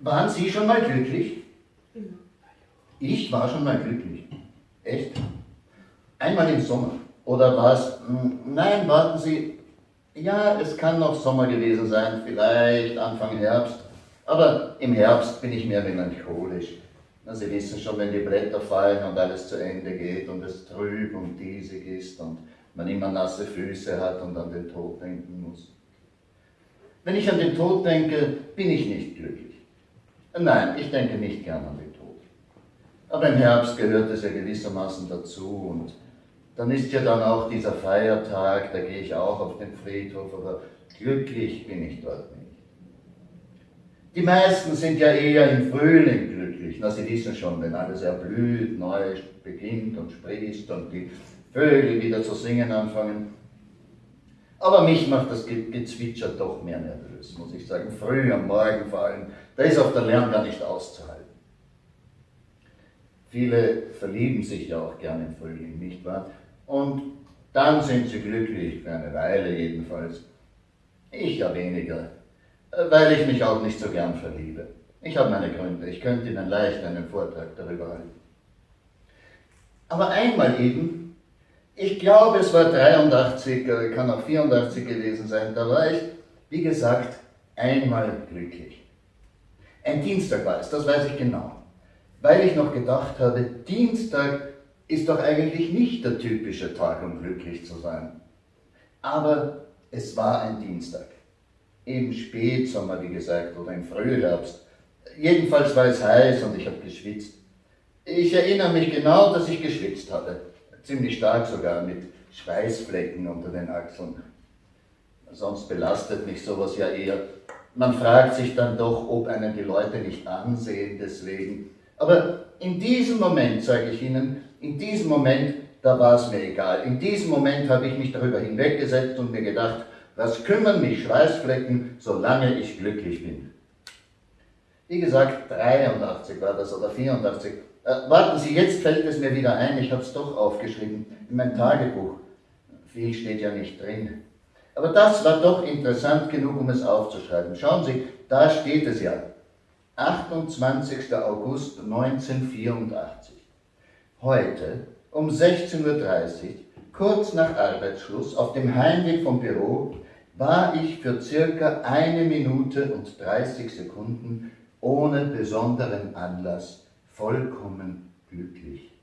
Waren Sie schon mal glücklich? Ich war schon mal glücklich. Echt? Einmal im Sommer. Oder war es... hm, Nein, warten Sie. Ja, es kann noch Sommer gewesen sein, vielleicht Anfang Herbst. Aber im Herbst bin ich mehr melancholisch. Na, Sie wissen schon, wenn die Blätter fallen und alles zu Ende geht und es trüb und diesig ist und man immer nasse Füße hat und an den Tod denken muss. Wenn ich an den Tod denke, bin ich nicht glücklich. Nein, ich denke nicht gern an den Tod. Aber im Herbst gehört es ja gewissermaßen dazu und dann ist ja dann auch dieser Feiertag, da gehe ich auch auf den Friedhof, aber glücklich bin ich dort nicht. Die meisten sind ja eher im Frühling glücklich. Na, Sie wissen schon, wenn alles erblüht, neu beginnt und sprießt und die Vögel wieder zu singen anfangen. Aber mich macht das Ge- Gezwitscher doch mehr nervös, muss ich sagen. Früh am Morgen vor allem, da ist auf der Lärm gar nicht auszuhalten. Viele verlieben sich ja auch gerne im Frühling, nicht wahr? Und dann sind sie glücklich, für eine Weile jedenfalls. Ich ja weniger, äh, weil ich mich auch nicht so gern verliebe. Ich habe meine Gründe, ich könnte Ihnen leicht einen Vortrag darüber halten. Aber einmal eben, ich glaube es war 83, äh, kann auch 84 gewesen sein, da war ich, wie gesagt, einmal glücklich. Ein Dienstag war es, das weiß ich genau. Weil ich noch gedacht habe, Dienstag ist doch eigentlich nicht der typische Tag, um glücklich zu sein. Aber es war ein Dienstag. Im Spätsommer, wie gesagt, oder im Frühherbst. Jedenfalls war es heiß und ich habe geschwitzt. Ich erinnere mich genau, dass ich geschwitzt hatte. Ziemlich stark sogar, mit Schweißflecken unter den Achseln. Sonst belastet mich sowas ja eher. Man fragt sich dann doch, ob einen die Leute nicht ansehen deswegen. Aber in diesem Moment, sage ich Ihnen, in diesem Moment, da war es mir egal. In diesem Moment habe ich mich darüber hinweggesetzt und mir gedacht, was kümmern mich Schweißflecken, solange ich glücklich bin. Wie gesagt, 83 war das oder 84. Äh, warten Sie, jetzt fällt es mir wieder ein, ich habe es doch aufgeschrieben in mein Tagebuch. Viel steht ja nicht drin. Aber das war doch interessant genug, um es aufzuschreiben. Schauen Sie, da steht es ja. 28. August 1984. Heute um 16.30 Uhr, kurz nach Arbeitsschluss, auf dem Heimweg vom Büro, war ich für circa eine Minute und 30 Sekunden ohne besonderen Anlass vollkommen glücklich.